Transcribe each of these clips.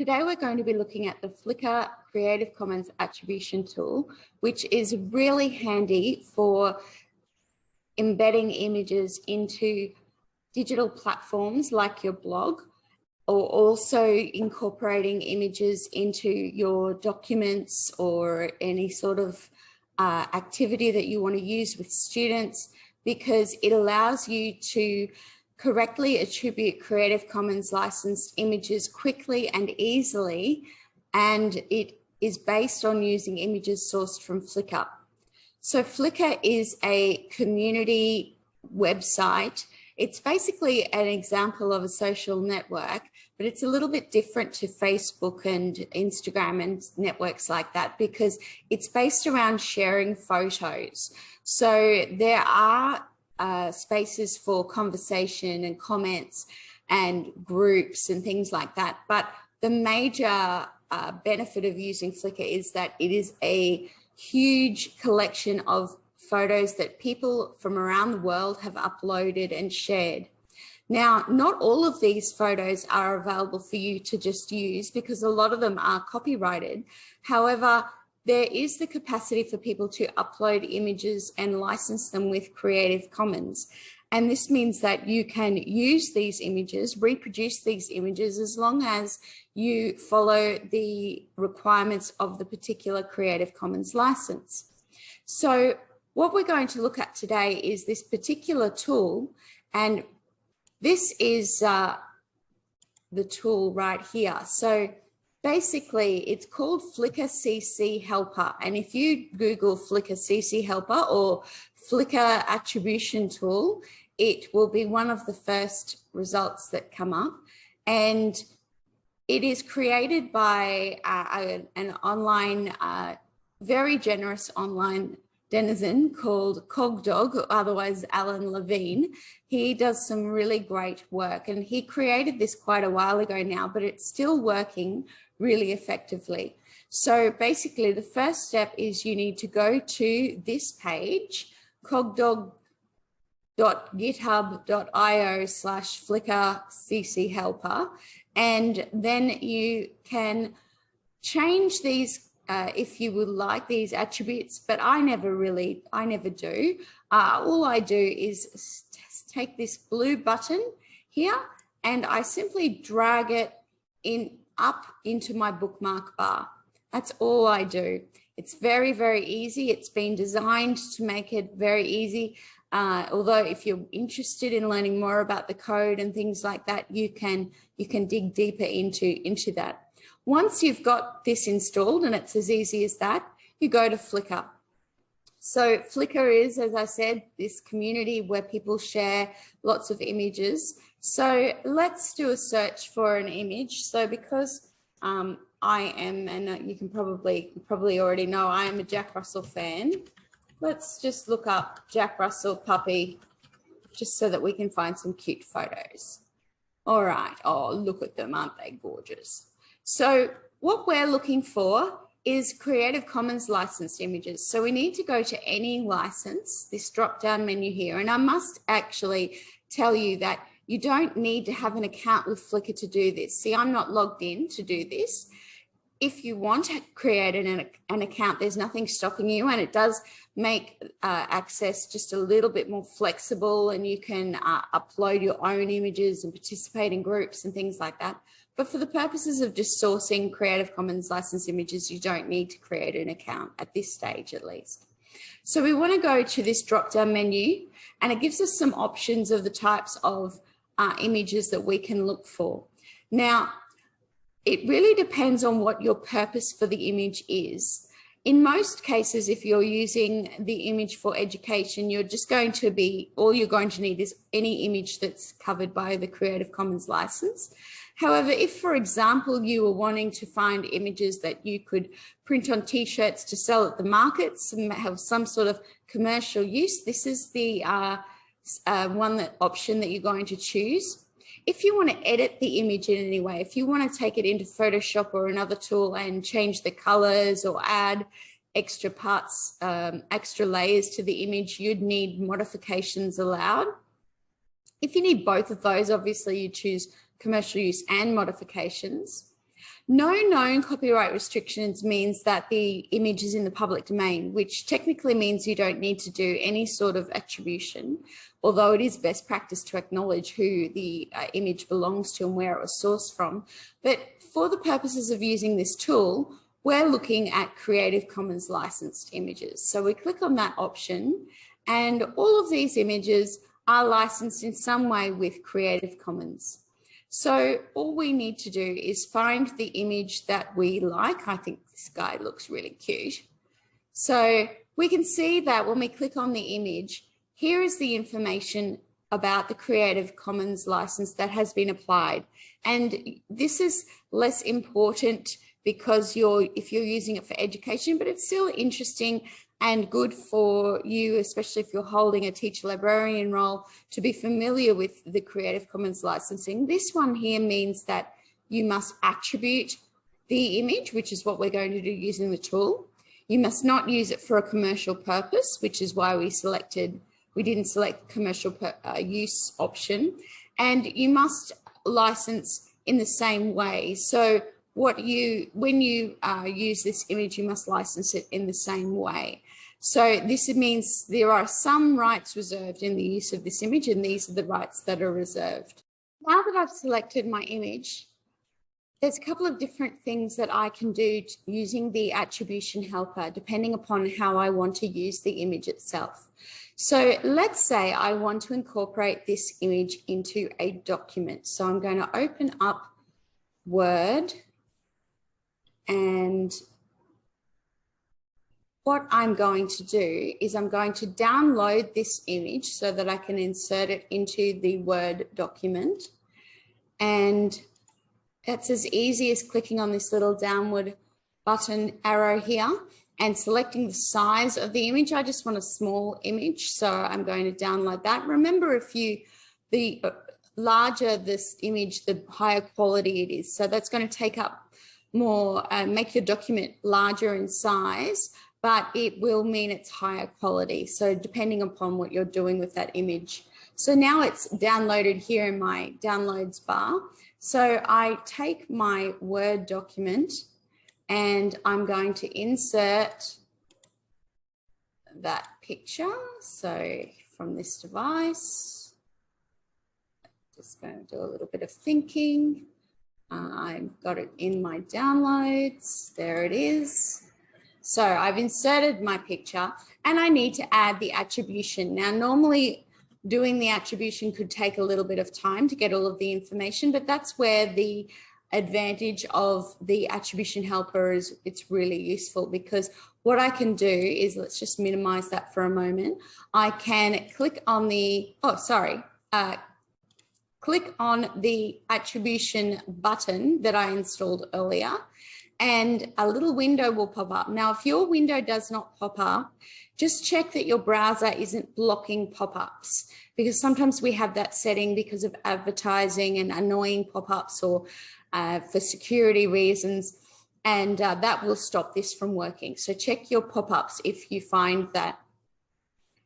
Today we're going to be looking at the Flickr Creative Commons attribution tool, which is really handy for embedding images into digital platforms like your blog, or also incorporating images into your documents or any sort of uh, activity that you want to use with students, because it allows you to correctly attribute Creative Commons licensed images quickly and easily, and it is based on using images sourced from Flickr. So Flickr is a community website. It's basically an example of a social network, but it's a little bit different to Facebook and Instagram and networks like that because it's based around sharing photos. So there are uh, spaces for conversation and comments and groups and things like that. But the major uh, benefit of using Flickr is that it is a huge collection of photos that people from around the world have uploaded and shared. Now, not all of these photos are available for you to just use because a lot of them are copyrighted. However, there is the capacity for people to upload images and license them with Creative Commons. And this means that you can use these images, reproduce these images as long as you follow the requirements of the particular Creative Commons license. So what we're going to look at today is this particular tool and this is uh, the tool right here. So basically it's called Flickr CC Helper. And if you Google Flickr CC Helper or Flickr attribution tool, it will be one of the first results that come up. And it is created by uh, an online, uh, very generous online denizen called Cogdog, otherwise Alan Levine. He does some really great work and he created this quite a while ago now, but it's still working really effectively. So basically the first step is you need to go to this page, cogdog.github.io slash flickr cc helper, and then you can change these uh, if you would like these attributes, but I never really, I never do. Uh, all I do is take this blue button here and I simply drag it in up into my bookmark bar. That's all I do. It's very, very easy. It's been designed to make it very easy. Uh, although if you're interested in learning more about the code and things like that, you can you can dig deeper into, into that. Once you've got this installed and it's as easy as that, you go to Flickr. So Flickr is, as I said, this community where people share lots of images. So let's do a search for an image. So because um, I am, and you can probably probably already know, I am a Jack Russell fan. Let's just look up Jack Russell puppy, just so that we can find some cute photos. All right. Oh, look at them. Aren't they gorgeous? So what we're looking for is Creative Commons licensed images. So we need to go to any license, this drop down menu here. And I must actually tell you that you don't need to have an account with Flickr to do this. See, I'm not logged in to do this. If you want to create an, an account, there's nothing stopping you and it does make uh, access just a little bit more flexible and you can uh, upload your own images and participate in groups and things like that. But for the purposes of just sourcing Creative Commons licensed images, you don't need to create an account at this stage at least. So we want to go to this drop down menu and it gives us some options of the types of uh, images that we can look for. Now, it really depends on what your purpose for the image is. In most cases, if you're using the image for education, you're just going to be, all you're going to need is any image that's covered by the Creative Commons license. However, if, for example, you were wanting to find images that you could print on t-shirts to sell at the markets and have some sort of commercial use, this is the uh, uh, one that option that you're going to choose. If you want to edit the image in any way, if you want to take it into Photoshop or another tool and change the colors or add extra parts, um, extra layers to the image, you'd need modifications allowed. If you need both of those, obviously you choose commercial use and modifications. No known copyright restrictions means that the image is in the public domain, which technically means you don't need to do any sort of attribution, although it is best practice to acknowledge who the uh, image belongs to and where it was sourced from. But for the purposes of using this tool, we're looking at Creative Commons licensed images. So we click on that option and all of these images are licensed in some way with Creative Commons. So all we need to do is find the image that we like. I think this guy looks really cute. So we can see that when we click on the image, here is the information about the Creative Commons license that has been applied. And this is less important because you're if you're using it for education, but it's still interesting and good for you, especially if you're holding a teacher librarian role, to be familiar with the Creative Commons licensing. This one here means that you must attribute the image, which is what we're going to do using the tool. You must not use it for a commercial purpose, which is why we selected, we didn't select the commercial per, uh, use option. And you must license in the same way. So what you, when you uh, use this image, you must license it in the same way. So this means there are some rights reserved in the use of this image and these are the rights that are reserved. Now that I've selected my image, there's a couple of different things that I can do using the attribution helper, depending upon how I want to use the image itself. So let's say I want to incorporate this image into a document. So I'm going to open up Word and what I'm going to do is I'm going to download this image so that I can insert it into the Word document. And it's as easy as clicking on this little downward button arrow here and selecting the size of the image. I just want a small image, so I'm going to download that. Remember, if you, the uh, larger this image, the higher quality it is. So that's going to take up more, uh, make your document larger in size, but it will mean it's higher quality. So depending upon what you're doing with that image. So now it's downloaded here in my downloads bar. So I take my Word document and I'm going to insert that picture. So from this device, just going to do a little bit of thinking. Uh, I've got it in my downloads. There it is. So I've inserted my picture and I need to add the attribution. Now, normally doing the attribution could take a little bit of time to get all of the information, but that's where the advantage of the attribution helper is it's really useful because what I can do is let's just minimize that for a moment. I can click on the, oh, sorry, uh, click on the attribution button that I installed earlier and a little window will pop up. Now, if your window does not pop up, just check that your browser isn't blocking pop-ups because sometimes we have that setting because of advertising and annoying pop-ups or uh, for security reasons and uh, that will stop this from working. So check your pop-ups if you find that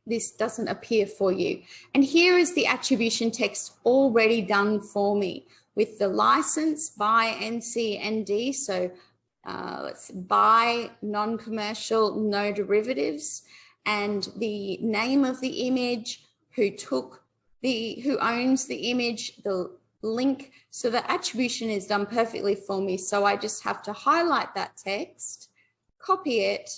this doesn't appear for you. And here is the attribution text already done for me with the license by NCND. So uh, let's buy non-commercial, no derivatives, and the name of the image, who took the, who owns the image, the link. So the attribution is done perfectly for me. So I just have to highlight that text, copy it,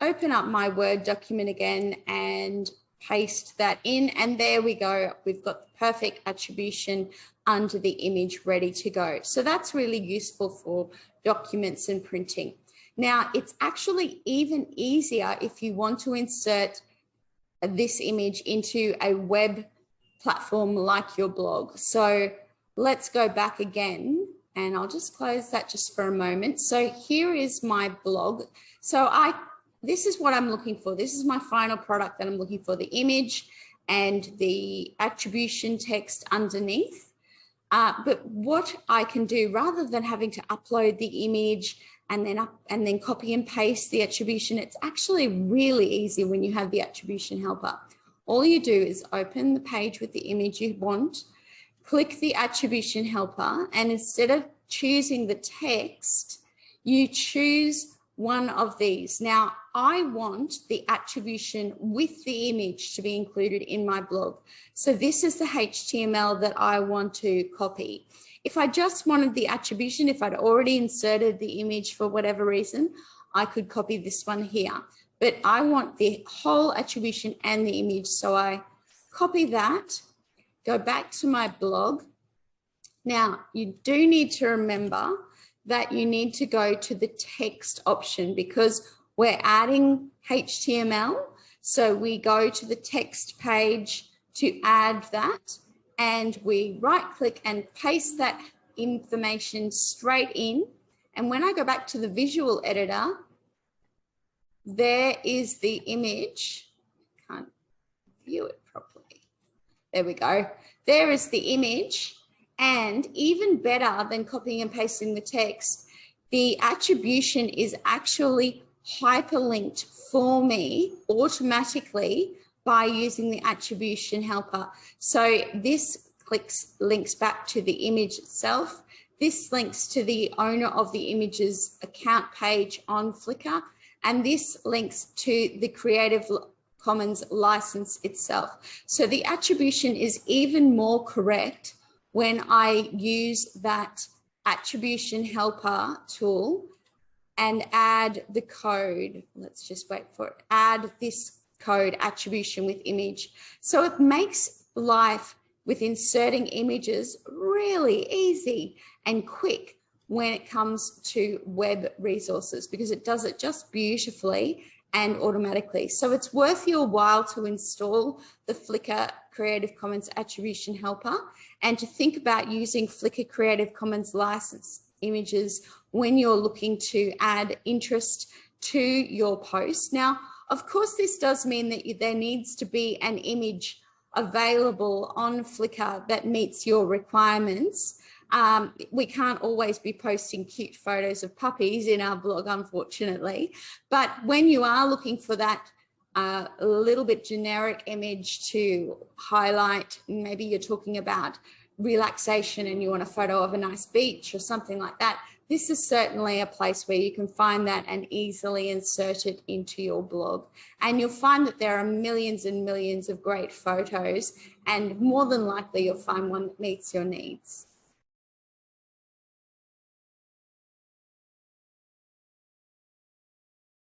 open up my Word document again and paste that in. And there we go. We've got the perfect attribution under the image ready to go. So that's really useful for documents and printing. Now, it's actually even easier if you want to insert this image into a web platform like your blog. So let's go back again and I'll just close that just for a moment. So here is my blog. So I, this is what I'm looking for. This is my final product that I'm looking for, the image and the attribution text underneath. Uh, but what I can do rather than having to upload the image and then up and then copy and paste the attribution, it's actually really easy when you have the attribution helper. All you do is open the page with the image you want, click the attribution helper, and instead of choosing the text, you choose one of these. Now, I want the attribution with the image to be included in my blog. So this is the HTML that I want to copy. If I just wanted the attribution, if I'd already inserted the image for whatever reason, I could copy this one here. But I want the whole attribution and the image. So I copy that, go back to my blog. Now, you do need to remember that you need to go to the text option because we're adding HTML. So we go to the text page to add that and we right click and paste that information straight in. And when I go back to the visual editor, there is the image. I can't view it properly. There we go. There is the image. And even better than copying and pasting the text, the attribution is actually hyperlinked for me automatically by using the attribution helper. So this clicks links back to the image itself. This links to the owner of the image's account page on Flickr. And this links to the Creative Commons license itself. So the attribution is even more correct when I use that attribution helper tool and add the code. Let's just wait for it. Add this code attribution with image. So it makes life with inserting images really easy and quick when it comes to web resources because it does it just beautifully and automatically. So it's worth your while to install the Flickr Creative Commons Attribution Helper and to think about using Flickr Creative Commons license images when you're looking to add interest to your post. Now, of course, this does mean that there needs to be an image available on Flickr that meets your requirements. Um, we can't always be posting cute photos of puppies in our blog, unfortunately. But when you are looking for that uh, little bit generic image to highlight, maybe you're talking about relaxation and you want a photo of a nice beach or something like that, this is certainly a place where you can find that and easily insert it into your blog. And you'll find that there are millions and millions of great photos and more than likely you'll find one that meets your needs.